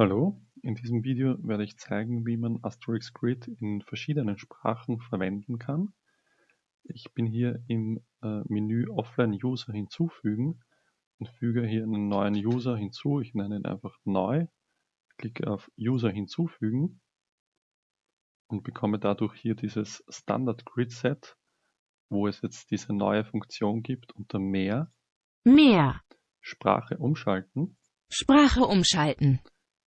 Hallo, in diesem Video werde ich zeigen, wie man Asterix Grid in verschiedenen Sprachen verwenden kann. Ich bin hier im äh, Menü Offline User hinzufügen und füge hier einen neuen User hinzu. Ich nenne ihn einfach neu, klicke auf User hinzufügen und bekomme dadurch hier dieses Standard Grid Set, wo es jetzt diese neue Funktion gibt unter Mehr, Mehr. Sprache umschalten. Sprache umschalten.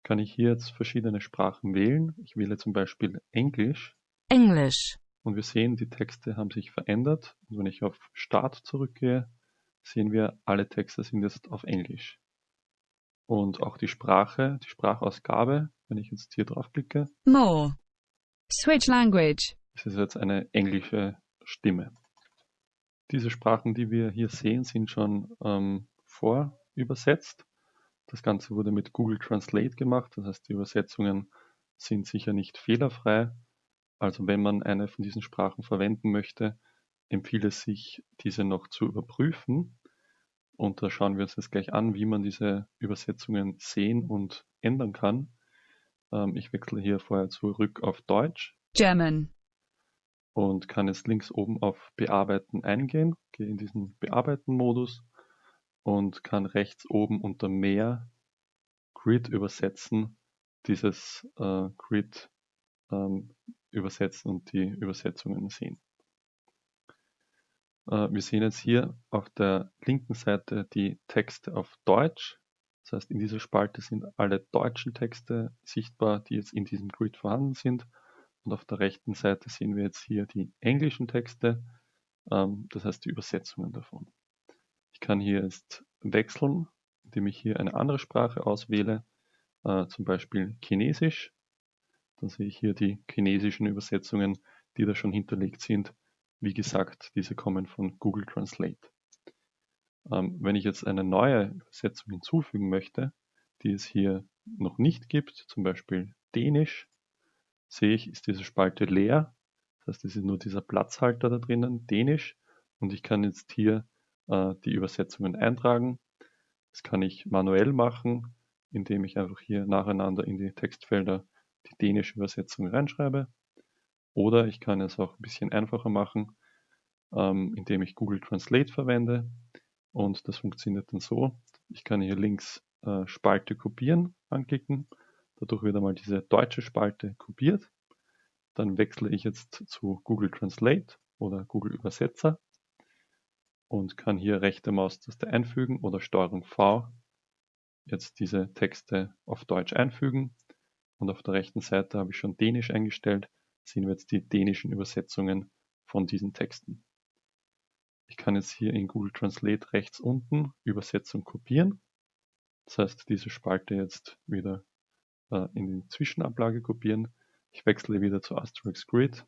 Kann ich hier jetzt verschiedene Sprachen wählen. Ich wähle zum Beispiel Englisch English. und wir sehen, die Texte haben sich verändert. Und wenn ich auf Start zurückgehe, sehen wir, alle Texte sind jetzt auf Englisch. Und auch die Sprache, die Sprachausgabe, wenn ich jetzt hier draufklicke, More. Switch language. es ist jetzt eine englische Stimme. Diese Sprachen, die wir hier sehen, sind schon ähm, vorübersetzt. Das Ganze wurde mit Google Translate gemacht, das heißt die Übersetzungen sind sicher nicht fehlerfrei. Also wenn man eine von diesen Sprachen verwenden möchte, empfiehlt es sich, diese noch zu überprüfen. Und da schauen wir uns jetzt gleich an, wie man diese Übersetzungen sehen und ändern kann. Ähm, ich wechsle hier vorher zurück auf Deutsch German. und kann jetzt links oben auf Bearbeiten eingehen, gehe in diesen Bearbeiten-Modus und kann rechts oben unter Mehr Grid übersetzen, dieses äh, Grid ähm, übersetzen und die Übersetzungen sehen. Äh, wir sehen jetzt hier auf der linken Seite die Texte auf Deutsch. Das heißt, in dieser Spalte sind alle deutschen Texte sichtbar, die jetzt in diesem Grid vorhanden sind. Und auf der rechten Seite sehen wir jetzt hier die englischen Texte, ähm, das heißt die Übersetzungen davon. Ich kann hier jetzt wechseln, indem ich hier eine andere Sprache auswähle, äh, zum Beispiel Chinesisch. Dann sehe ich hier die chinesischen Übersetzungen, die da schon hinterlegt sind. Wie gesagt, diese kommen von Google Translate. Ähm, wenn ich jetzt eine neue Übersetzung hinzufügen möchte, die es hier noch nicht gibt, zum Beispiel Dänisch, sehe ich, ist diese Spalte leer. Das heißt, es ist nur dieser Platzhalter da drinnen, Dänisch. Und ich kann jetzt hier äh, die Übersetzungen eintragen. Das kann ich manuell machen, indem ich einfach hier nacheinander in die Textfelder die dänische Übersetzung reinschreibe. Oder ich kann es auch ein bisschen einfacher machen, ähm, indem ich Google Translate verwende. Und das funktioniert dann so. Ich kann hier links äh, Spalte kopieren anklicken. Dadurch wird einmal diese deutsche Spalte kopiert. Dann wechsle ich jetzt zu Google Translate oder Google Übersetzer und kann hier rechte Maustaste einfügen oder Steuerung V jetzt diese Texte auf Deutsch einfügen. Und auf der rechten Seite habe ich schon Dänisch eingestellt, sehen wir jetzt die dänischen Übersetzungen von diesen Texten. Ich kann jetzt hier in Google Translate rechts unten Übersetzung kopieren. Das heißt, diese Spalte jetzt wieder äh, in die Zwischenablage kopieren. Ich wechsle wieder zu Asterix Grid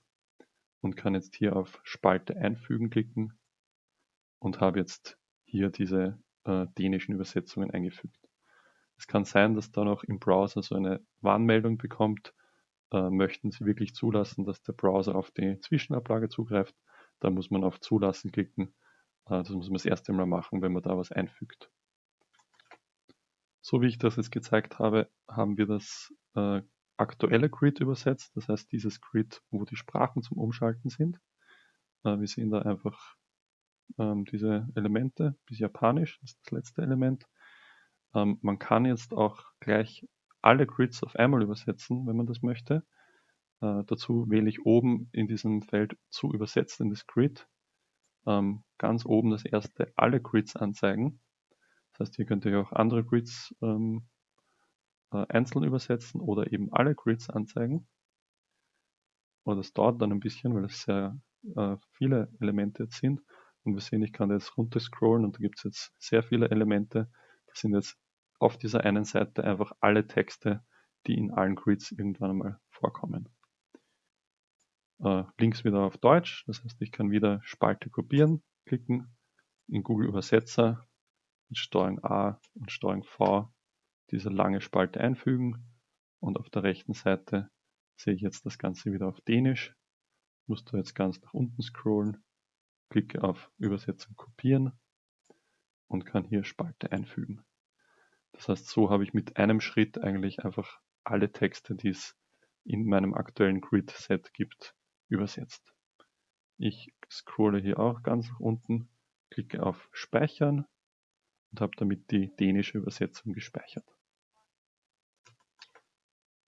und kann jetzt hier auf Spalte einfügen klicken und habe jetzt hier diese äh, dänischen Übersetzungen eingefügt. Es kann sein, dass da noch im Browser so eine Warnmeldung bekommt, äh, möchten Sie wirklich zulassen, dass der Browser auf die Zwischenablage zugreift, da muss man auf Zulassen klicken. Äh, das muss man das erste Mal machen, wenn man da was einfügt. So wie ich das jetzt gezeigt habe, haben wir das äh, aktuelle Grid übersetzt, das heißt dieses Grid, wo die Sprachen zum Umschalten sind. Äh, wir sehen da einfach ähm, diese Elemente, bis Japanisch ist das letzte Element. Ähm, man kann jetzt auch gleich alle Grids auf einmal übersetzen, wenn man das möchte. Äh, dazu wähle ich oben in diesem Feld zu übersetzen in das Grid ähm, ganz oben das erste alle Grids anzeigen. Das heißt, hier könnt ihr auch andere Grids ähm, äh, einzeln übersetzen oder eben alle Grids anzeigen. Und das dauert dann ein bisschen, weil es sehr äh, viele Elemente jetzt sind. Und wir sehen, ich kann jetzt runter scrollen und da gibt es jetzt sehr viele Elemente. Das sind jetzt auf dieser einen Seite einfach alle Texte, die in allen Grids irgendwann einmal vorkommen. Äh, links wieder auf Deutsch, das heißt, ich kann wieder Spalte kopieren, klicken, in Google Übersetzer mit Steuerung A und Steuerung V diese lange Spalte einfügen. Und auf der rechten Seite sehe ich jetzt das Ganze wieder auf Dänisch, muss da jetzt ganz nach unten scrollen, klicke auf Übersetzung kopieren und kann hier Spalte einfügen. Das heißt, so habe ich mit einem Schritt eigentlich einfach alle Texte, die es in meinem aktuellen Grid-Set gibt, übersetzt. Ich scrolle hier auch ganz nach unten, klicke auf Speichern und habe damit die dänische Übersetzung gespeichert.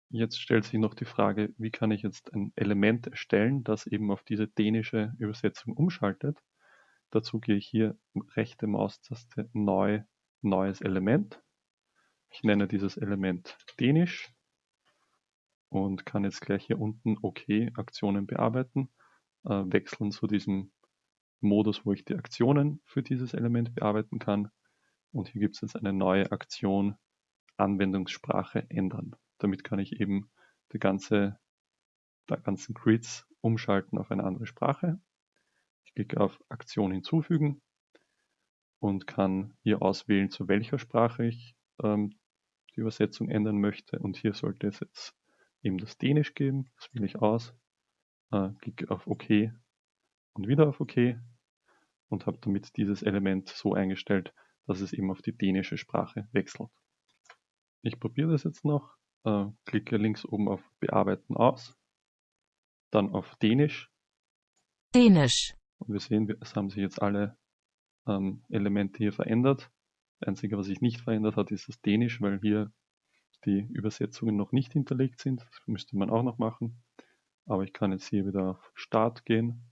Jetzt stellt sich noch die Frage, wie kann ich jetzt ein Element erstellen, das eben auf diese dänische Übersetzung umschaltet. Dazu gehe ich hier rechte Maustaste Neu, Neues Element. Ich nenne dieses Element Dänisch und kann jetzt gleich hier unten OK Aktionen bearbeiten, äh, wechseln zu diesem Modus, wo ich die Aktionen für dieses Element bearbeiten kann. Und hier gibt es jetzt eine neue Aktion Anwendungssprache ändern. Damit kann ich eben die ganze, die ganzen Grids umschalten auf eine andere Sprache. Ich klicke auf Aktion hinzufügen und kann hier auswählen, zu welcher Sprache ich ähm, die Übersetzung ändern möchte. Und hier sollte es jetzt eben das Dänisch geben. Das wähle ich aus, äh, klicke auf OK und wieder auf OK und habe damit dieses Element so eingestellt, dass es eben auf die dänische Sprache wechselt. Ich probiere das jetzt noch äh, klicke links oben auf Bearbeiten aus, dann auf Dänisch. Dänisch. Und wir sehen, es haben sich jetzt alle ähm, Elemente hier verändert. Das Einzige, was sich nicht verändert hat, ist das Dänisch, weil hier die Übersetzungen noch nicht hinterlegt sind. Das müsste man auch noch machen. Aber ich kann jetzt hier wieder auf Start gehen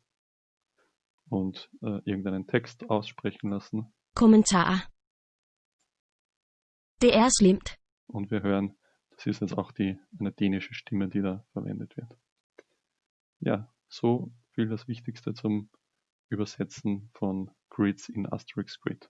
und äh, irgendeinen Text aussprechen lassen. Kommentar. Det er slemt. Und wir hören, das ist jetzt auch die, eine dänische Stimme, die da verwendet wird. Ja, so viel das Wichtigste zum Übersetzen von Grids in Asterix Grid.